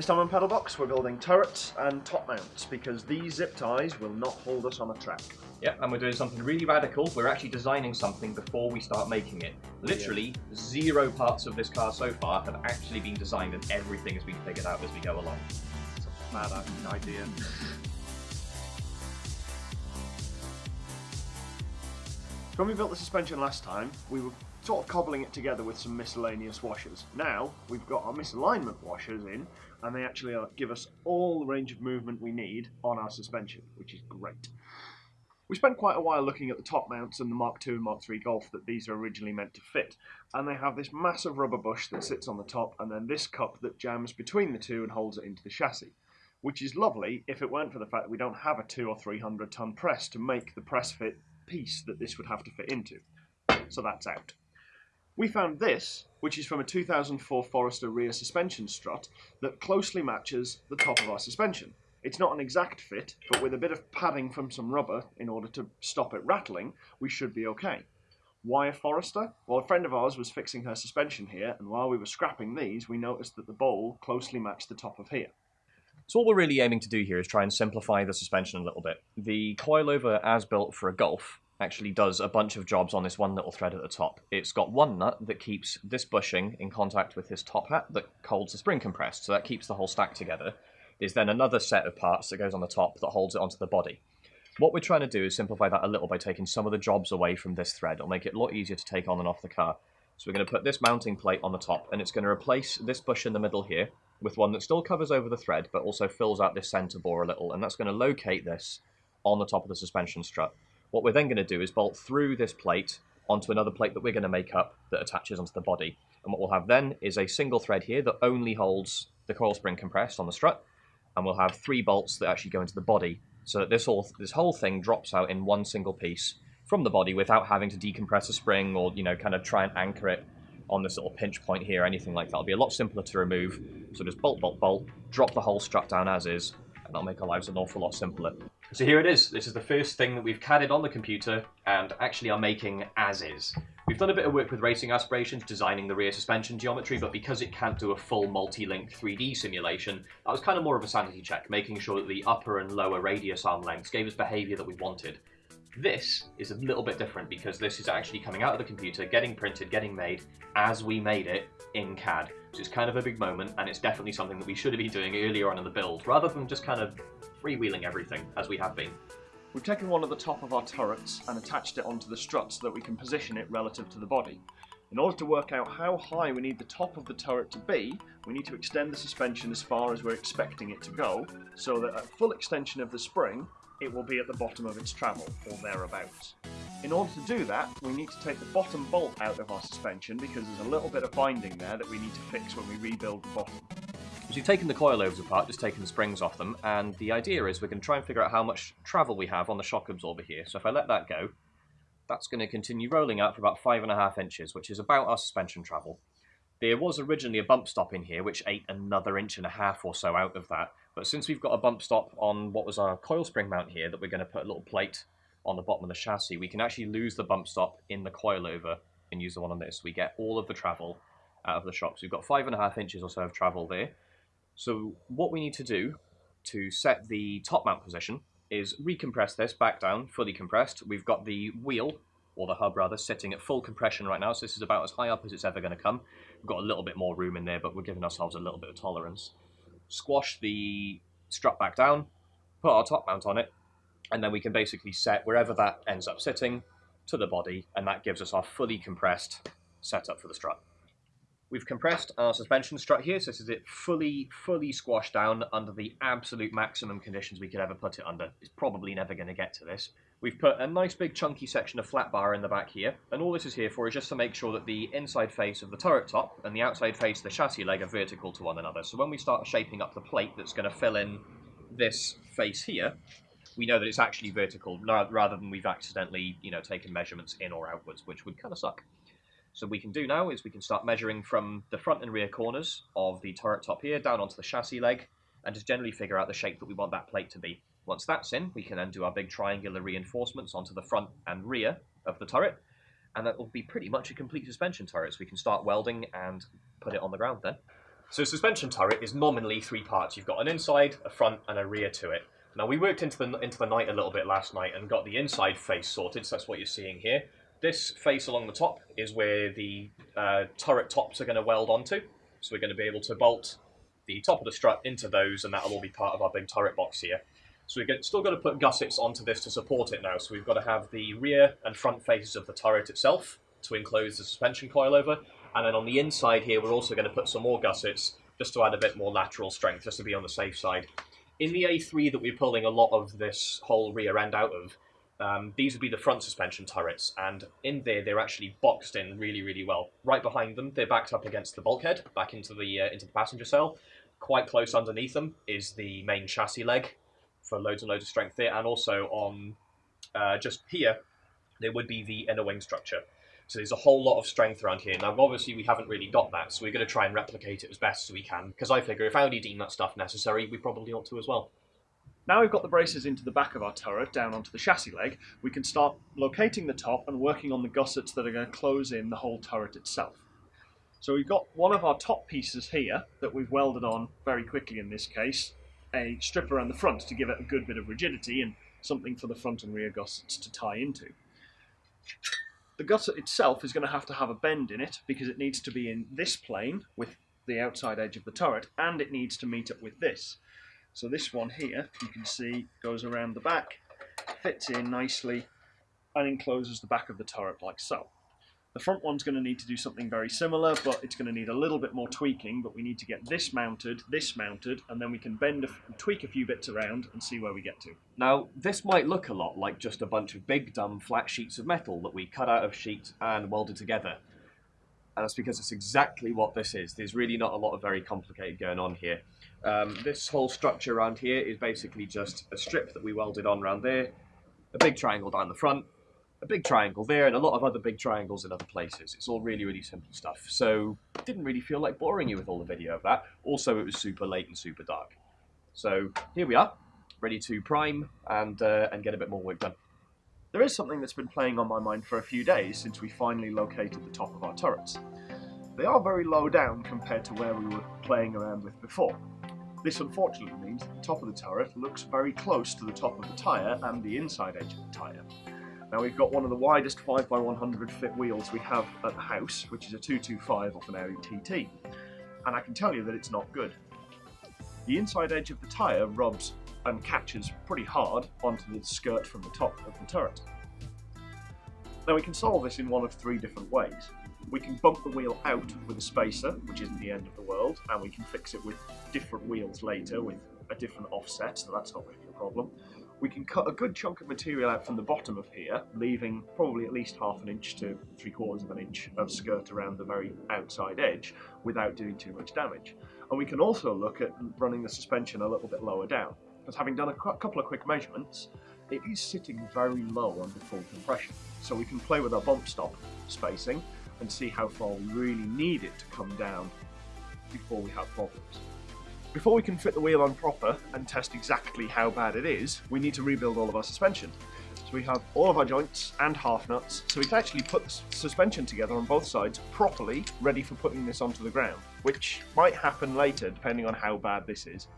This time on Pedalbox, we're building turrets and top mounts because these zip ties will not hold us on a track. Yeah, and we're doing something really radical. We're actually designing something before we start making it. Literally, zero parts of this car so far have actually been designed and everything has been figured out as we go along. It's a mad idea. When we built the suspension last time, we were sort of cobbling it together with some miscellaneous washers. Now, we've got our misalignment washers in, and they actually give us all the range of movement we need on our suspension, which is great. We spent quite a while looking at the top mounts and the Mark II and Mark III Golf that these are originally meant to fit, and they have this massive rubber bush that sits on the top, and then this cup that jams between the two and holds it into the chassis which is lovely if it weren't for the fact that we don't have a two or three hundred ton press to make the press fit piece that this would have to fit into. So that's out. We found this, which is from a 2004 Forester rear suspension strut that closely matches the top of our suspension. It's not an exact fit, but with a bit of padding from some rubber in order to stop it rattling, we should be okay. Why a Forester? Well, a friend of ours was fixing her suspension here, and while we were scrapping these, we noticed that the bowl closely matched the top of here. So what we're really aiming to do here is try and simplify the suspension a little bit. The coilover as built for a Golf actually does a bunch of jobs on this one little thread at the top. It's got one nut that keeps this bushing in contact with this top hat that holds the spring compressed, so that keeps the whole stack together. There's then another set of parts that goes on the top that holds it onto the body. What we're trying to do is simplify that a little by taking some of the jobs away from this thread. It'll make it a lot easier to take on and off the car. So we're going to put this mounting plate on the top, and it's going to replace this bush in the middle here, with one that still covers over the thread, but also fills out this center bore a little, and that's going to locate this on the top of the suspension strut. What we're then going to do is bolt through this plate onto another plate that we're going to make up that attaches onto the body. And what we'll have then is a single thread here that only holds the coil spring compressed on the strut, and we'll have three bolts that actually go into the body, so that this whole, this whole thing drops out in one single piece from the body without having to decompress a spring or, you know, kind of try and anchor it on this little pinch point here, anything like that. It'll be a lot simpler to remove. So just bolt, bolt, bolt, drop the whole strut down as is, and that'll make our lives an awful lot simpler. So here it is. This is the first thing that we've CADed on the computer and actually are making as is. We've done a bit of work with Racing Aspirations, designing the rear suspension geometry, but because it can't do a full multi-link 3D simulation, that was kind of more of a sanity check, making sure that the upper and lower radius arm lengths gave us behavior that we wanted. This is a little bit different because this is actually coming out of the computer, getting printed, getting made as we made it in CAD. So it's kind of a big moment and it's definitely something that we should have been doing earlier on in the build rather than just kind of freewheeling everything as we have been. We've taken one of the top of our turrets and attached it onto the strut so that we can position it relative to the body. In order to work out how high we need the top of the turret to be, we need to extend the suspension as far as we're expecting it to go, so that at full extension of the spring, it will be at the bottom of its travel, or thereabouts. In order to do that, we need to take the bottom bolt out of our suspension because there's a little bit of binding there that we need to fix when we rebuild the bottom. So we've taken the coilovers apart, just taken the springs off them, and the idea is we're going to try and figure out how much travel we have on the shock absorber here. So if I let that go, that's going to continue rolling out for about five and a half inches, which is about our suspension travel. There was originally a bump stop in here, which ate another inch and a half or so out of that, but since we've got a bump stop on what was our coil spring mount here that we're going to put a little plate on the bottom of the chassis, we can actually lose the bump stop in the coilover and use the one on this. We get all of the travel out of the shock. So we've got five and a half inches or so of travel there. So what we need to do to set the top mount position is recompress this back down, fully compressed. We've got the wheel, or the hub rather, sitting at full compression right now, so this is about as high up as it's ever going to come. We've got a little bit more room in there, but we're giving ourselves a little bit of tolerance squash the strut back down, put our top mount on it, and then we can basically set wherever that ends up sitting to the body, and that gives us our fully compressed setup for the strut. We've compressed our suspension strut here, so this is it fully, fully squashed down under the absolute maximum conditions we could ever put it under. It's probably never going to get to this. We've put a nice big chunky section of flat bar in the back here, and all this is here for is just to make sure that the inside face of the turret top and the outside face of the chassis leg are vertical to one another. So when we start shaping up the plate that's going to fill in this face here, we know that it's actually vertical rather than we've accidentally, you know, taken measurements in or outwards, which would kind of suck. So what we can do now is we can start measuring from the front and rear corners of the turret top here down onto the chassis leg and just generally figure out the shape that we want that plate to be. Once that's in, we can then do our big triangular reinforcements onto the front and rear of the turret, and that will be pretty much a complete suspension turret, so we can start welding and put it on the ground then. So suspension turret is nominally three parts. You've got an inside, a front, and a rear to it. Now we worked into the into the night a little bit last night and got the inside face sorted. So that's what you're seeing here. This face along the top is where the uh, turret tops are going to weld onto. So we're going to be able to bolt the top of the strut into those, and that'll all be part of our big turret box here. So we've still got to put gussets onto this to support it now. So we've got to have the rear and front faces of the turret itself to enclose the suspension coil over, and then on the inside here, we're also going to put some more gussets just to add a bit more lateral strength, just to be on the safe side. In the A3 that we're pulling a lot of this whole rear end out of, um, these would be the front suspension turrets, and in there they're actually boxed in really, really well. Right behind them, they're backed up against the bulkhead, back into the uh, into the passenger cell. Quite close underneath them is the main chassis leg for loads and loads of strength there, and also on uh, just here there would be the inner wing structure. So there's a whole lot of strength around here. Now, obviously, we haven't really got that, so we're going to try and replicate it as best as we can. Because I figure if Audi deem that stuff necessary, we probably ought to as well. Now we've got the braces into the back of our turret, down onto the chassis leg, we can start locating the top and working on the gussets that are going to close in the whole turret itself. So we've got one of our top pieces here that we've welded on very quickly in this case, a strip around the front to give it a good bit of rigidity and something for the front and rear gussets to tie into. The gusset itself is going to have to have a bend in it because it needs to be in this plane with the outside edge of the turret and it needs to meet up with this. So this one here, you can see, goes around the back, fits in nicely and encloses the back of the turret like so. The front one's going to need to do something very similar, but it's going to need a little bit more tweaking, but we need to get this mounted, this mounted, and then we can bend, a, tweak a few bits around and see where we get to. Now, this might look a lot like just a bunch of big, dumb, flat sheets of metal that we cut out of sheet and welded together. And that's because it's exactly what this is. There's really not a lot of very complicated going on here. Um, this whole structure around here is basically just a strip that we welded on around there, a big triangle down the front, a big triangle there and a lot of other big triangles in other places. It's all really, really simple stuff. So didn't really feel like boring you with all the video of that. Also, it was super late and super dark. So here we are, ready to prime and, uh, and get a bit more work done. There is something that's been playing on my mind for a few days since we finally located the top of our turrets. They are very low down compared to where we were playing around with before. This unfortunately means the top of the turret looks very close to the top of the tyre and the inside edge of the tyre. Now we've got one of the widest 5x100 fit wheels we have at the house, which is a 225 off an Audi TT. And I can tell you that it's not good. The inside edge of the tyre rubs and catches pretty hard onto the skirt from the top of the turret. Now we can solve this in one of three different ways. We can bump the wheel out with a spacer, which isn't the end of the world, and we can fix it with different wheels later with a different offset, so that's not really a problem we can cut a good chunk of material out from the bottom of here, leaving probably at least half an inch to three quarters of an inch of skirt around the very outside edge without doing too much damage. And we can also look at running the suspension a little bit lower down, because having done a couple of quick measurements, it is sitting very low under full compression. So we can play with our bump stop spacing and see how far we really need it to come down before we have problems. Before we can fit the wheel on proper and test exactly how bad it is, we need to rebuild all of our suspension. So we have all of our joints and half nuts, so we can actually put the suspension together on both sides properly, ready for putting this onto the ground, which might happen later depending on how bad this is.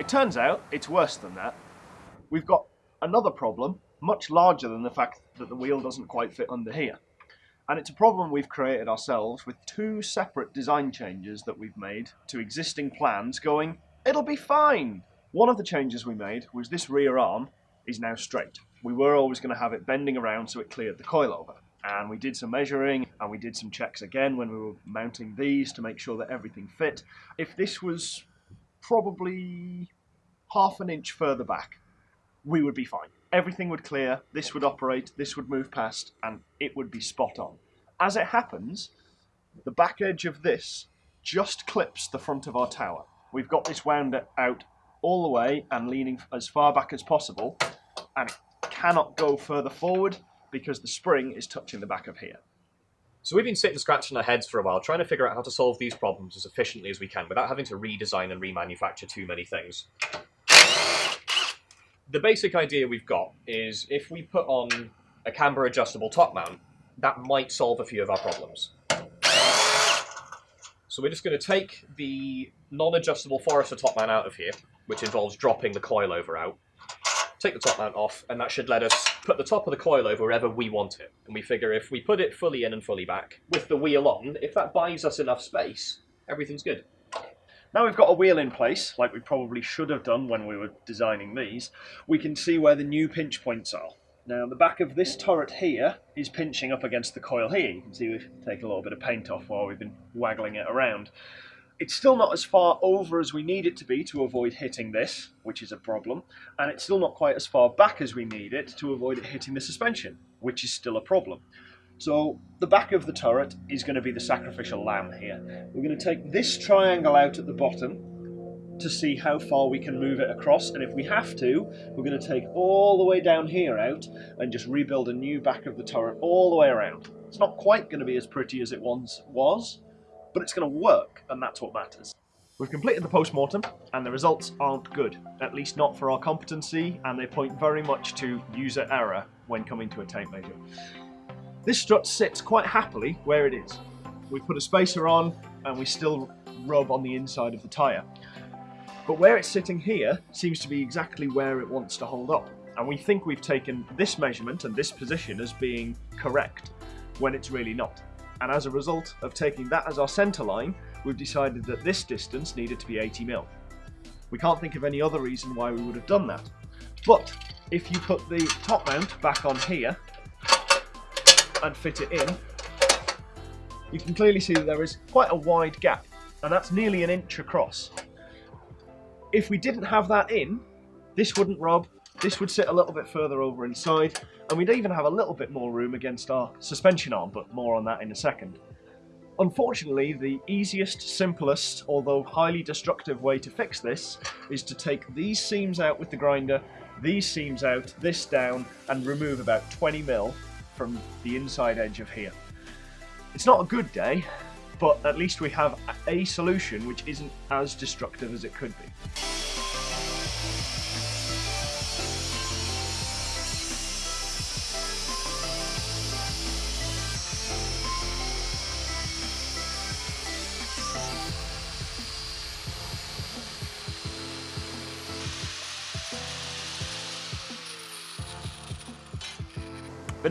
It turns out it's worse than that. We've got another problem much larger than the fact that the wheel doesn't quite fit under here. And it's a problem we've created ourselves with two separate design changes that we've made to existing plans going, it'll be fine. One of the changes we made was this rear arm is now straight. We were always going to have it bending around so it cleared the coilover. And we did some measuring and we did some checks again when we were mounting these to make sure that everything fit. If this was probably half an inch further back, we would be fine everything would clear, this would operate, this would move past, and it would be spot on. As it happens, the back edge of this just clips the front of our tower. We've got this wound out all the way and leaning as far back as possible, and it cannot go further forward because the spring is touching the back of here. So we've been sitting scratching our heads for a while, trying to figure out how to solve these problems as efficiently as we can without having to redesign and remanufacture too many things. The basic idea we've got is if we put on a camber adjustable top mount, that might solve a few of our problems. So we're just going to take the non-adjustable Forester top mount out of here, which involves dropping the coilover out. Take the top mount off, and that should let us put the top of the coilover wherever we want it. And we figure if we put it fully in and fully back, with the wheel on, if that buys us enough space, everything's good. Now we've got a wheel in place, like we probably should have done when we were designing these, we can see where the new pinch points are. Now the back of this turret here is pinching up against the coil here. You can see we've taken a little bit of paint off while we've been waggling it around. It's still not as far over as we need it to be to avoid hitting this, which is a problem, and it's still not quite as far back as we need it to avoid it hitting the suspension, which is still a problem. So the back of the turret is going to be the sacrificial lamb here. We're going to take this triangle out at the bottom to see how far we can move it across and if we have to we're going to take all the way down here out and just rebuild a new back of the turret all the way around. It's not quite going to be as pretty as it once was but it's going to work and that's what matters. We've completed the post-mortem and the results aren't good, at least not for our competency and they point very much to user error when coming to a tape measure. This strut sits quite happily where it is. We put a spacer on and we still rub on the inside of the tyre. But where it's sitting here seems to be exactly where it wants to hold up. And we think we've taken this measurement and this position as being correct when it's really not. And as a result of taking that as our centre line, we've decided that this distance needed to be 80 mil. We can't think of any other reason why we would have done that. But if you put the top mount back on here, and fit it in, you can clearly see that there is quite a wide gap, and that's nearly an inch across. If we didn't have that in, this wouldn't rub, this would sit a little bit further over inside, and we'd even have a little bit more room against our suspension arm, but more on that in a second. Unfortunately, the easiest, simplest, although highly destructive way to fix this is to take these seams out with the grinder, these seams out, this down, and remove about 20 mil from the inside edge of here. It's not a good day, but at least we have a solution which isn't as destructive as it could be.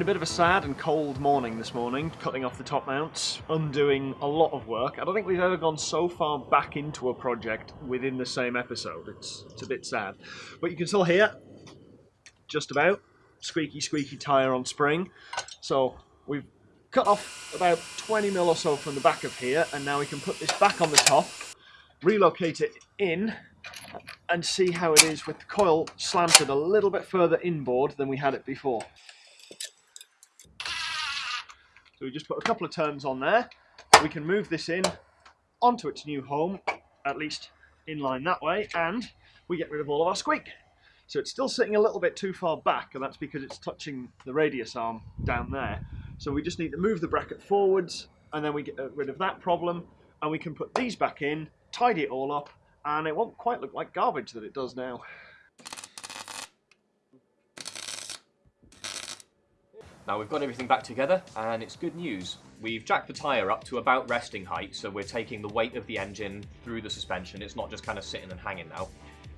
A bit of a sad and cold morning this morning, cutting off the top mounts, undoing a lot of work. I don't think we've ever gone so far back into a project within the same episode. It's, it's a bit sad. But you can still hear, just about, squeaky squeaky tyre on spring. So we've cut off about 20 mil or so from the back of here, and now we can put this back on the top, relocate it in, and see how it is with the coil slanted a little bit further inboard than we had it before. So we just put a couple of turns on there. We can move this in onto its new home, at least in line that way, and we get rid of all of our squeak. So it's still sitting a little bit too far back, and that's because it's touching the radius arm down there. So we just need to move the bracket forwards, and then we get uh, rid of that problem, and we can put these back in, tidy it all up, and it won't quite look like garbage that it does now. Now we've got everything back together and it's good news. We've jacked the tyre up to about resting height, so we're taking the weight of the engine through the suspension. It's not just kind of sitting and hanging now.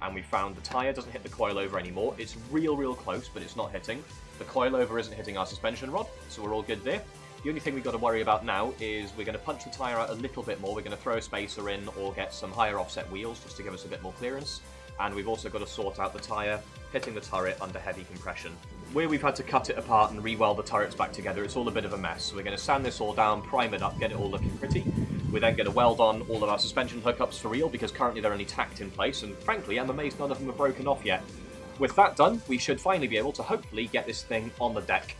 And we found the tyre doesn't hit the coilover anymore. It's real, real close, but it's not hitting. The coilover isn't hitting our suspension rod, so we're all good there. The only thing we've got to worry about now is we're going to punch the tyre out a little bit more. We're going to throw a spacer in or get some higher offset wheels just to give us a bit more clearance. And we've also got to sort out the tyre hitting the turret under heavy compression. Where we've had to cut it apart and re-weld the turrets back together, it's all a bit of a mess. So we're going to sand this all down, prime it up, get it all looking pretty. We're then going to weld on all of our suspension hookups for real because currently they're only tacked in place and frankly I'm amazed none of them are broken off yet. With that done, we should finally be able to hopefully get this thing on the deck